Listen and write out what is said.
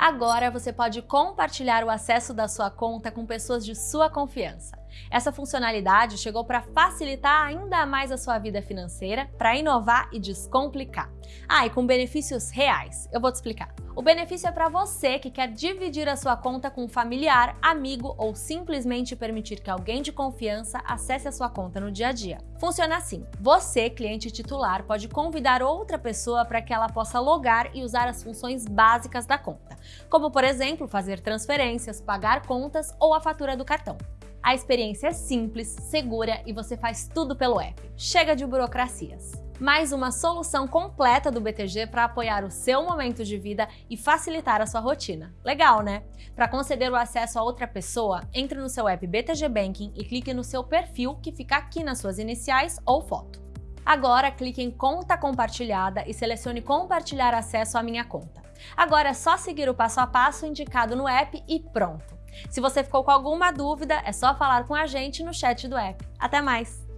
Agora você pode compartilhar o acesso da sua conta com pessoas de sua confiança. Essa funcionalidade chegou para facilitar ainda mais a sua vida financeira, para inovar e descomplicar. Ah, e com benefícios reais. Eu vou te explicar. O benefício é para você que quer dividir a sua conta com um familiar, amigo ou simplesmente permitir que alguém de confiança acesse a sua conta no dia a dia. Funciona assim: você, cliente titular, pode convidar outra pessoa para que ela possa logar e usar as funções básicas da conta, como por exemplo fazer transferências, pagar contas ou a fatura do cartão. A experiência é simples, segura e você faz tudo pelo app. Chega de burocracias. Mais uma solução completa do BTG para apoiar o seu momento de vida e facilitar a sua rotina. Legal, né? Para conceder o acesso a outra pessoa, entre no seu app BTG Banking e clique no seu perfil que fica aqui nas suas iniciais ou foto. Agora clique em Conta Compartilhada e selecione Compartilhar acesso à minha conta. Agora é só seguir o passo a passo indicado no app e pronto! Se você ficou com alguma dúvida, é só falar com a gente no chat do app. Até mais!